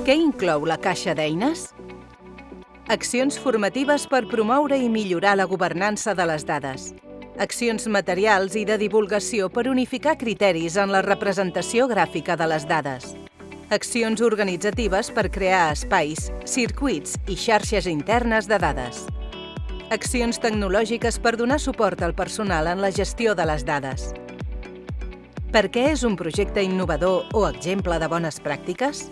Què inclou la caixa d'eines? Accions formatives per promoure i millorar la governança de les dades. Accions materials i de divulgació per unificar criteris en la representació gràfica de les dades. Accions organitzatives per crear espais, circuits i xarxes internes de dades. Accions tecnològiques per donar suport al personal en la gestió de les dades. Per què és un projecte innovador o exemple de bones pràctiques?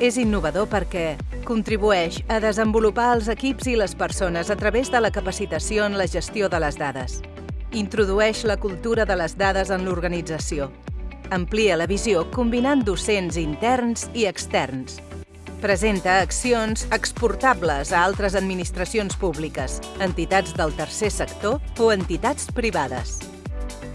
És innovador perquè contribueix a desenvolupar els equips i les persones a través de la capacitació en la gestió de les dades. Introdueix la cultura de les dades en l'organització. Amplia la visió combinant docents interns i externs. Presenta accions exportables a altres administracions públiques, entitats del tercer sector o entitats privades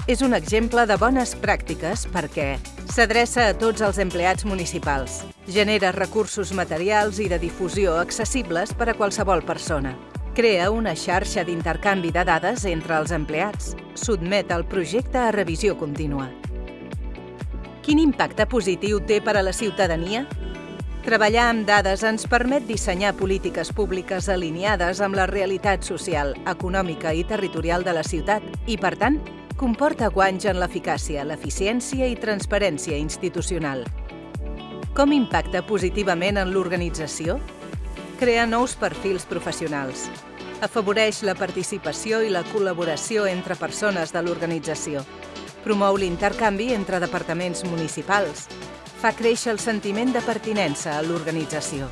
és un exemple de bones pràctiques perquè s'adreça a tots els empleats municipals, genera recursos materials i de difusió accessibles per a qualsevol persona, crea una xarxa d'intercanvi de dades entre els empleats, sotmet el projecte a revisió contínua. Quin impacte positiu té per a la ciutadania? Treballar amb dades ens permet dissenyar polítiques públiques alineades amb la realitat social, econòmica i territorial de la ciutat i, per tant, comporta guanys en l'eficàcia, l'eficiència i transparència institucional. Com impacta positivament en l'organització? Crea nous perfils professionals. Afavoreix la participació i la col·laboració entre persones de l'organització. Promou l'intercanvi entre departaments municipals. Fa créixer el sentiment de pertinença a l'organització